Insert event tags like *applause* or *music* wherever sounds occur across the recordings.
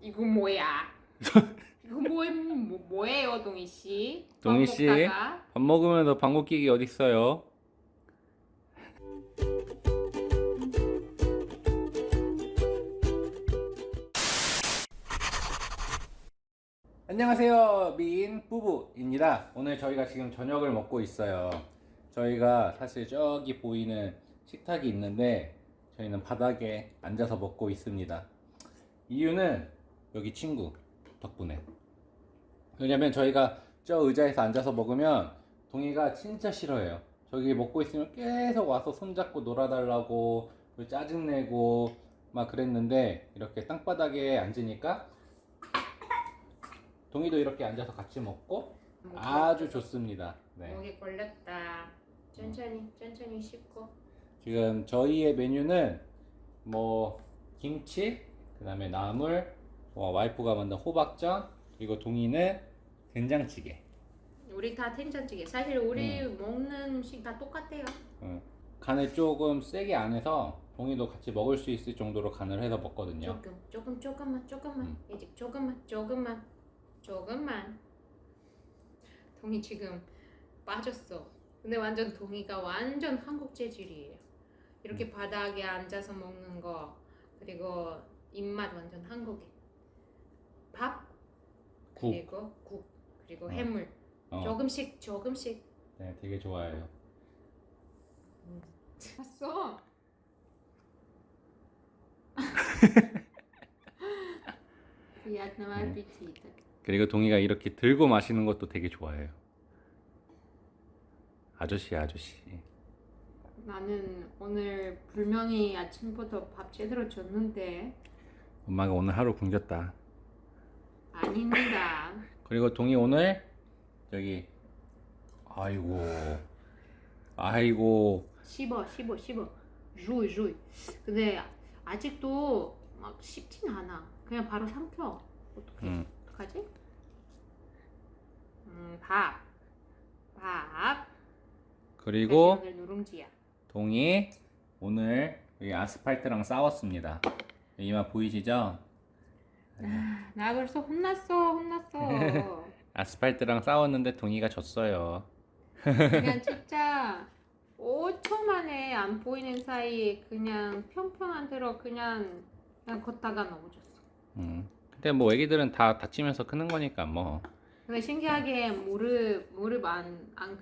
이거 뭐야? *laughs* 이거 뭐, 뭐 뭐예요, 동희 씨? 동희 밥 씨. 먹다가? 밥 먹으면서 방귀 끼기 어딨어요? 안녕하세요 미인 부부입니다 오늘 저희가 지금 저녁을 먹고 있어요 저희가 사실 저기 보이는 식탁이 있는데 저희는 바닥에 앉아서 먹고 있습니다 이유는 여기 친구 덕분에 왜냐면 저희가 저 의자에서 앉아서 먹으면 동이가 진짜 싫어해요. 저기 먹고 있으면 계속 와서 손잡고 놀아달라고 짜증내고 막 그랬는데 이렇게 땅바닥에 앉으니까 동이도 이렇게 앉아서 같이 먹고 아주 좋습니다. 네. 목에 걸렸다. 천천히, 천천히 씹고. 지금 저희의 메뉴는 뭐 김치, 그 다음에 나물, 뭐 와이프가 만든 호박전, 그리고 동이는 된장찌개. 우리 다 된장찌개. 사실 우리 먹는 음식 다 똑같아요. 어, 간을 조금 세게 안 해서 동이도 같이 먹을 수 있을 정도로 간을 해서 먹거든요. 조금, 조금, 조금만, 조금만. 음. 이제 조금만, 조금만, 조금만. 동이 지금 빠졌어. 근데 완전 동이가 완전 한국 재질이에요. 이렇게 음. 바닥에 앉아서 먹는 거 그리고 입맛 완전 한국인. 밥 국. 그리고 국 그리고 어. 해물 어. 조금씩 조금씩. 네, 되게 좋아해요. 음. 봤어. *laughs* 비트남 네. 아피티드. 그리고 동이가 이렇게 들고 마시는 것도 되게 좋아해요. 아저씨 아저씨. 나는 오늘 불명이 아침부터 밥 제대로 줬는데 엄마가 오늘 하루 굶겼다. 아닙니다. 그리고 동이 오늘 저기 아이고 아이고 씹어 씹어 씹어 주이 주이. 근데 아직도 막 씹진 않아. 그냥 바로 삼켜. 어떻게? 음, 어떡하지? 음, 밥. 밥. 그리고 오늘 누룽지야. 동이 오늘 여기 아스팔트랑 싸웠습니다. 이마 보이시죠? 나 벌써 혼났어 혼났어. *laughs* 아스팔트랑 싸웠는데 동이가 졌어요. 그냥 *laughs* 진짜 5초 만에 안 보이는 사이에 그냥 평평한 대로 그냥 그냥 걷다가 넘어졌어. 음. 근데 뭐 애기들은 다 다치면서 크는 거니까 뭐. 근데 신기하게 무릎 무릎 안 안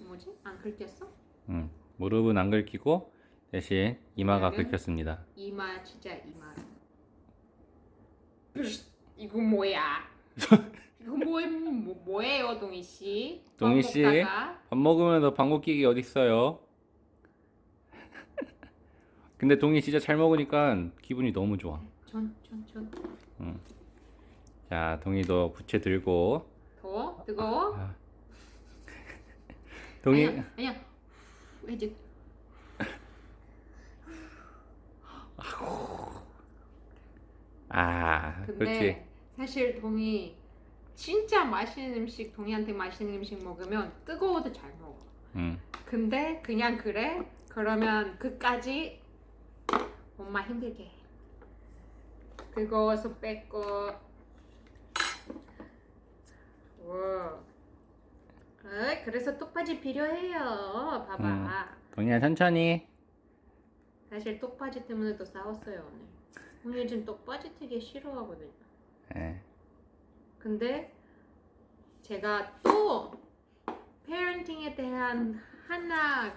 뭐지 안 긁혔어? 음. 무릎은 안 긁히고 대신 이마가 그러면? 긁혔습니다. 이마 진짜 이마. *laughs* 이거 뭐야? *laughs* 이거 뭐, 뭐 뭐예요, 동희 씨? 밥 동희 씨? 먹다가? 밥 먹으면서 방귀 끼기 어딨어요? *laughs* 근데 동이 진짜 잘 먹으니까 기분이 너무 좋아. 전, 전, 전. 자, 동이도 부채 들고. 더워? 뜨거워? 아. 동이 아니야, 아니야. 아, 근데 그렇지. 사실 동이 진짜 맛있는 음식, 동이한테 맛있는 음식 먹으면 뜨거워도 잘 먹어. 음. 근데 그냥 그래? 그러면 끝까지 엄마 힘들게 해. 뜨거워서 뺏고 와. 어, 그래서 똑바지 필요해요. 봐봐. 음. 동이야 천천히. 사실 똑바지 때문에 또 싸웠어요 오늘. 오늘 요즘 똑바지 되게 싫어하거든요. 예. 근데 제가 또 페어런팅에 대한 하나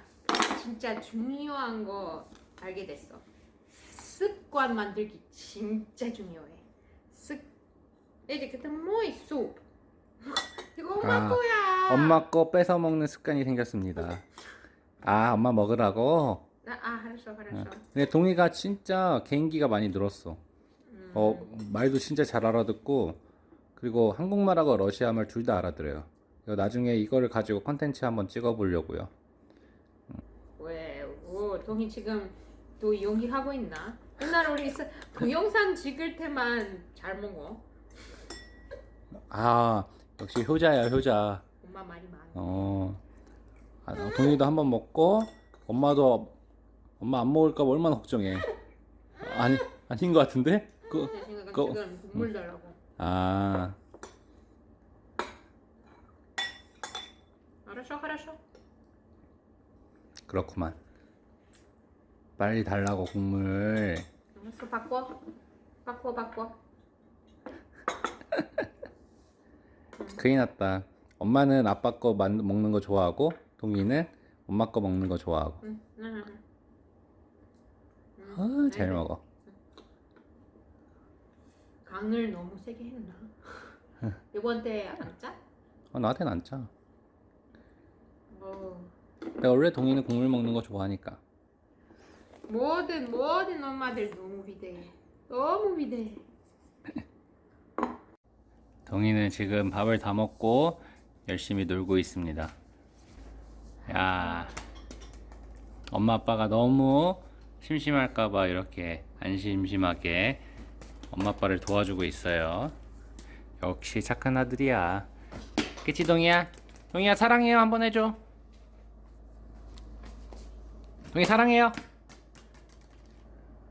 진짜 중요한 거 알게 됐어. 습관 만들기 진짜 중요해. 습 이제 그때 뭐이 숲. *laughs* 이거 엄마 아, 거야. 엄마 거 뺏어 먹는 습관이 생겼습니다. 아, 엄마 먹으라고? 알았어 알았어. 근데 동이가 진짜 개인기가 많이 늘었어. 음. 어, 말도 진짜 잘 알아듣고, 그리고 한국말하고 러시아말 둘 다 알아들어요. 나중에 이거를 가지고 컨텐츠 한번 찍어 보려고요. 왜? 오, 동이 지금 또 연기하고 있나? 옛날 우리 사- 동영상 찍을 때만 잘 먹어. 아, 역시 효자야, 효자. 엄마 말이 많아. 어, 아, 동이도 한번 먹고, 엄마도, 엄마 안 먹을까 봐 얼마나 걱정해. 아니, 아닌 것 같은데? 그, 지금 국물 달라고. 아 알았어, 알았어. 그렇구만. 빨리 달라고 국물. 알았어, 바꿔. 바꿔, 바꿔. *laughs* 큰일 났다. 엄마는 아빠 거 만- 먹는 거 좋아하고 동이는 엄마 거 먹는 거 좋아하고. 응, 응, 응. 아, 잘 먹어. 간을 너무 세게 했나? 이번 때 안 짜? 어, 나한테는 안 짜. 뭐 내가 원래 동이는 국물 먹는 거 좋아하니까. 모든 모든 엄마들 너무 위대해. 너무 위대해. *laughs* 동이는 지금 밥을 다 먹고 열심히 놀고 있습니다. 야, 엄마 아빠가 너무 심심할까봐 이렇게 안 심심하게 엄마 아빠를 도와주고 있어요. 역시 착한 아들이야. 그치 동이야? 동이야 사랑해요 한번 해줘. 동이 사랑해요.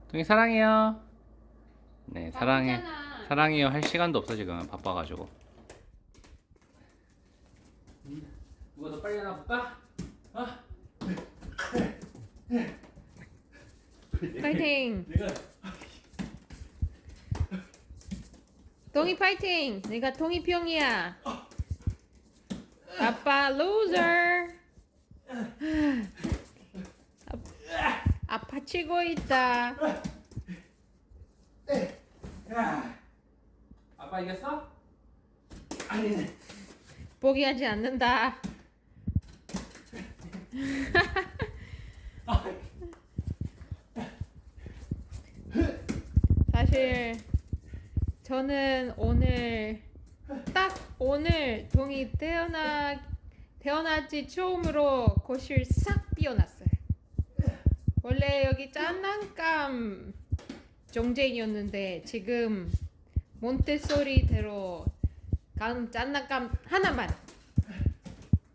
동이 사랑해요. 네 사랑해. 사랑해요 할 시간도 없어 지금 바빠가지고 누가 더 빨리 하나 볼까? 어? 파이팅. 내가 동이 파이팅. 내가 동이 병이야. 아빠 loser. 아- 아파 치고 있다. 아빠 이겼어? 아니네 포기하지 않는다. *laughs* 사실 저는 오늘 딱 오늘 동이 태어나 태어나지 처음으로 거실 싹 비워놨어요. 원래 여기 장난감 정쟁이었는데 지금 몬테소리대로 간 장난감 하나만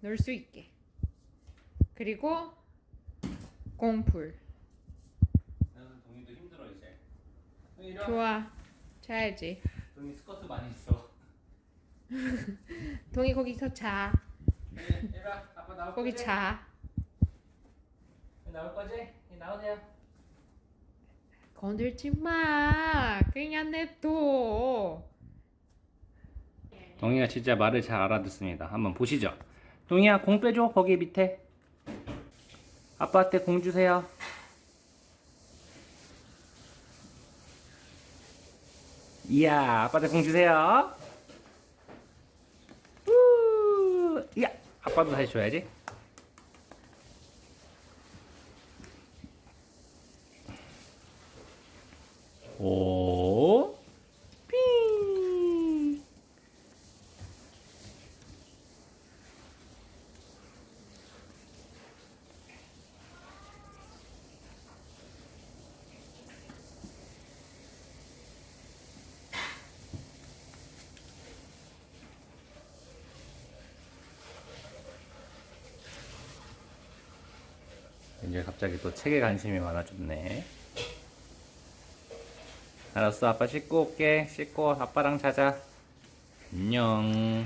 넣을 수 있게 그리고 공풀 나는 동이도 힘들어 이제 동이 이리 와 좋아 자야지 동이 스커트 많이 있어 *laughs* 동이 거기서 자 이리 와 아빠 나올 거기 거지? 자 나올 거지? 이 나오세요 건들지 마 그냥 냅둬 동이가 진짜 말을 잘 알아듣습니다. 한번 보시죠. 동이야 공 빼줘 거기 밑에. 아빠한테 공 주세요. 이야 아빠한테 공 주세요. 우, 이야 아빠도 다시 줘야지. 오, 이제 갑자기 또 책에 관심이 많아졌네. 알았어, 아빠 씻고 올게. 씻고 아빠랑 자자. 안녕.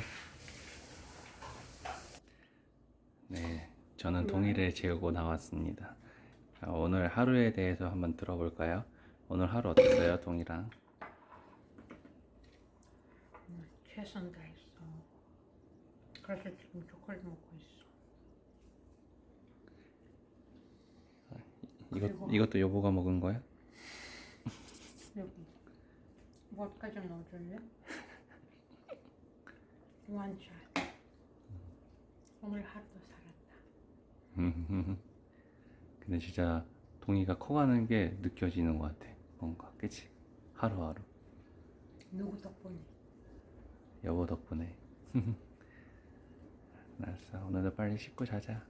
네, 저는 동의를 재우고 나왔습니다. 자, 오늘 하루에 대해서 한번 들어볼까요? 오늘 하루 어땠어요, 동이랑? 최선 다 했어 그래서 지금 초콜릿 먹고 있어 이것 그리고- 이것도 여보가 먹은 거야? 여기 뭘까 좀 넣어줄래? *laughs* 원샷 오늘 하루도 살았다 *laughs* 근데 진짜 동이가 커가는 게 느껴지는 것 같아. 뭔가, 그치? 하루하루. 누구 덕분에? 여보 덕분에. *laughs* 알았어, 오늘도 빨리 씻고 자자.